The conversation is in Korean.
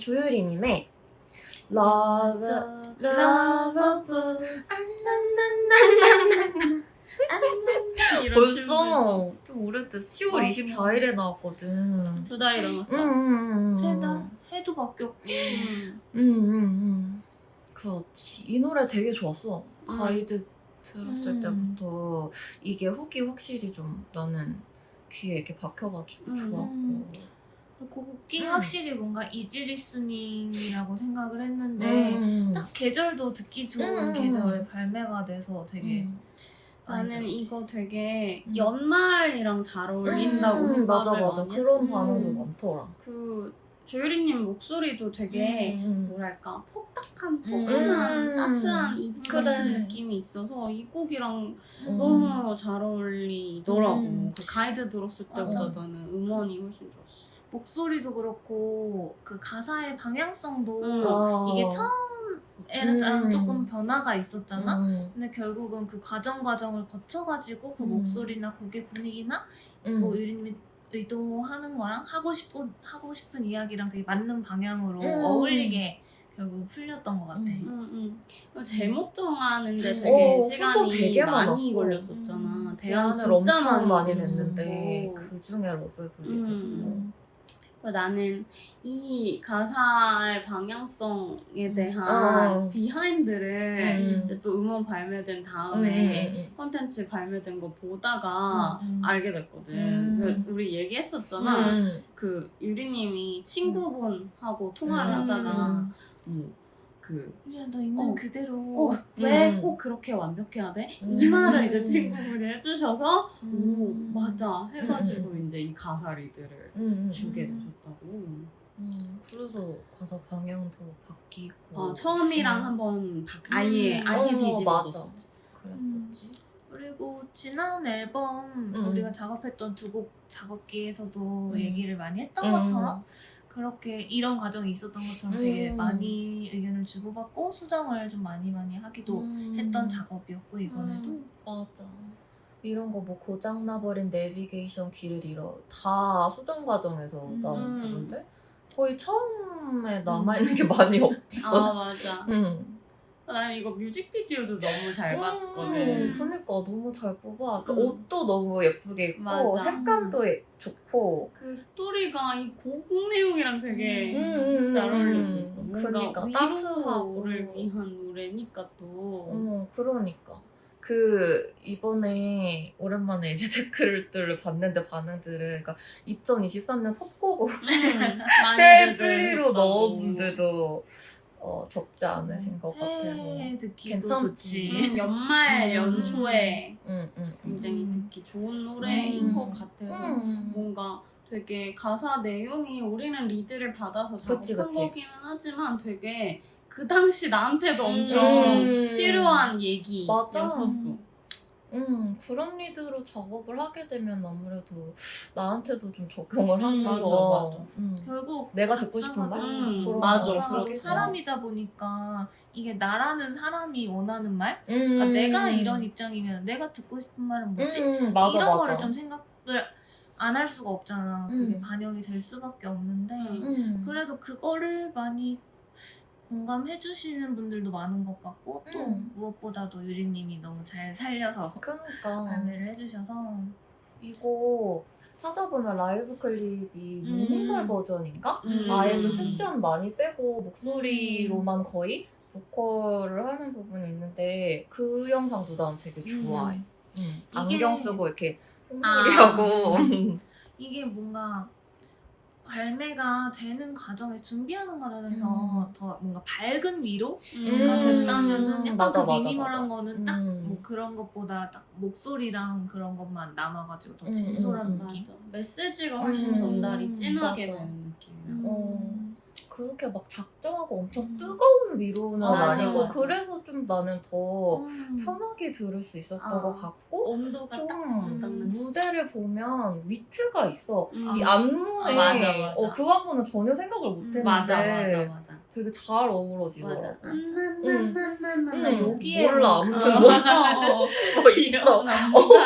조유리님의 Love, 이런 벌써 좀 오래됐어. 10월 맞아. 24일에 나왔거든. 두 달이 넘었어. 음, 음, 음. 세달 해도 바뀌었고 음. 음, 음, 음. 그렇지. 이 노래 되게 좋았어. 가이드 들었을 음. 때부터 이게 훅이 확실히 좀 나는 귀에 이렇게 박혀가지고 음. 좋았고. 곡이 음. 확실히 뭔가 easy listening이라고 생각을 했는데 음. 딱 계절도 듣기 좋은 음. 계절에 발매가 돼서 되게 음. 나는. 이거 되게 음. 연말이랑 잘 어울린다고 음, 맞아 맞아 그런. 반응도 많더라. 그 조유리님 목소리도 되게 음. 뭐랄까 폭닥한 음. 포근한 음. 따스한 이지 그래. 같은 느낌이 있어서 이 곡이랑 음. 너무 잘 어울리더라고. 음. 그 가이드 들었을 때보다. 나는 음원이 훨씬 좋았어. 목소리도 그렇고 그 가사의 방향성도 음. 아. 이게 처음에랑 음. 조금 변화가 있었잖아. 음. 근데 결국은 그 과정 과정을 거쳐가지고 그 음. 목소리나 곡의 분위기나 음. 뭐 유림이 의도하는 거랑 하고 싶고 하고 싶은 이야기랑 되게 맞는 방향으로 음. 어울리게 결국 풀렸던 것 같아. 음. 응, 응. 제목 정하는데 음. 되게 어, 시간이 되게 많이. 걸렸었잖아. 음. 대안 대안을 진짜 엄청 많이. 냈는데 그 중에 러브브리드. 음. 그러니까 나는 이 가사의 방향성에 대한 어. 비하인드를 음. 이제 또 음원 발매된 음, 다음에 음, 콘텐츠 발매된 거 보다가 음. 알게 됐거든. 음. 그 우리 얘기했었잖아. 음. 그 유리님이 친구분하고 통화를 음. 하다가 뭐 그 그냥 너 있는 어. 그대로 어, 왜 음. 꼭 그렇게 완벽해야 돼? 음. 이 말을 이제 친구분이 해주셔서 음. 오 맞아 해가지고 이제 이 가사 리드를 음, 음. 주게 음. 되셨다고. 음, 그래서 가사 방향도 바뀌고. 어, 처음이랑 음. 한번 바- 아예 음. 아예 어, 뒤집어졌었지. 그랬었지. 그리고 지난 앨범 음. 우리가 작업했던 두 곡 작업기에서도 음. 얘기를 많이 했던 음. 것처럼 그렇게 이런 과정이 있었던 것처럼 되게 음. 많이 의견을 주고받고 수정을 좀 많이 많이 하기도 음. 했던 작업이었고 이번에도 음. 맞아. 이런 거 뭐 고장 나버린 내비게이션 길을 잃어 다 수정 과정에서 음. 나온 부분들 거의 처음에 남아 있는 게 많이 없어. 아 맞아. 응. 나는 이거 뮤직비디오도 너무 잘 음, 봤거든. 그니까 너무 잘 뽑아. 그 음. 옷도 너무 예쁘게 입고 맞아. 색감도 예- 좋고. 그 스토리가 이 곡 내용이랑 되게 음, 잘 음, 어울렸었어. 음. 뭔가 그러니까 따스하고. 위로를 위한 노래니까 또. 어, 그러니까. 그 이번에 오랜만에 이제 댓글들을 봤는데 반응들을 그러니까 2023년 첫 곡으로 새 플리로 넣은 분들도 어, 적지 않으신 것 같아서. 새해 듣기도 괜찮지. 좋지. 음, 연말 음. 연초에 응, 응, 응. 굉장히 음. 듣기 좋은 노래인 음. 것 같아서 응. 뭔가 되게 가사 내용이 우리는 리드를 받아서 작업한. 거기는 하지만 되게 그 당시 나한테도 음. 엄청 음. 필요한. 얘기였었어. 음, 그런 리드로 작업을 하게 되면 아무래도 나한테도 좀 적용을 음, 하면서 맞아, 맞아. 음. 결국 내가 듣고 싶은 말? 음, 그런 맞아. 그렇게 사람이다 보니까 이게 나라는 사람이 원하는 말? 음. 그러니까 내가 이런 입장이면 내가 듣고 싶은 말은 뭐지? 음, 맞아, 이런 맞아. 거를 좀 생각을 안 할 수가 없잖아. 그게 음. 반영이 될 수밖에 없는데 음. 음. 그래도 그거를 많이 공감해 주시는 분들도 많은 것 같고 또 음. 무엇보다도 유리님이 너무 잘 살려서 그러니까 발매를 해주셔서 이거 찾아보면 라이브 클립이 음. 미니멀 버전인가? 음. 아예 좀 섹션 많이 빼고 목소리로만 거의 보컬을 하는 부분이 있는데 그 영상도 난 되게 좋아해. 음. 안경 쓰고 이렇게 아. 홈놀이하고 이게 뭔가 발매가 되는 과정에 준비하는 과정에서 음. 더 뭔가 밝은 위로가 음. 됐다면은 약간 맞아, 그 미니멀한. 거는 딱 음. 뭐 그런 것보다 딱 목소리랑 그런 것만 남아가지고 더 음, 진솔한 음, 느낌. 맞아. 메시지가 훨씬 음. 전달이 진하게. 되는 느낌이야. 음. 어. 그렇게 막 작정하고 엄청 음. 뜨거운 위로는 아 니고 맞아. 그래서 좀 나는 더 음. 편하게 들을 수 있었던 아. 것 같고 온도가 딱좀 적당한 무대를 보면 위트가 있어. 음. 이 안무에 아, 맞아, 맞아. 어, 그 안무는 전혀 생각을 못 했는데 맞아 맞아 맞아 되게 잘 어우러지더라고. 맞아. 음. 나나나나나 음, 여기에 몰라. 뭐- 아무튼 어, 뭐, 어, 어. 뭐 있어. 안무가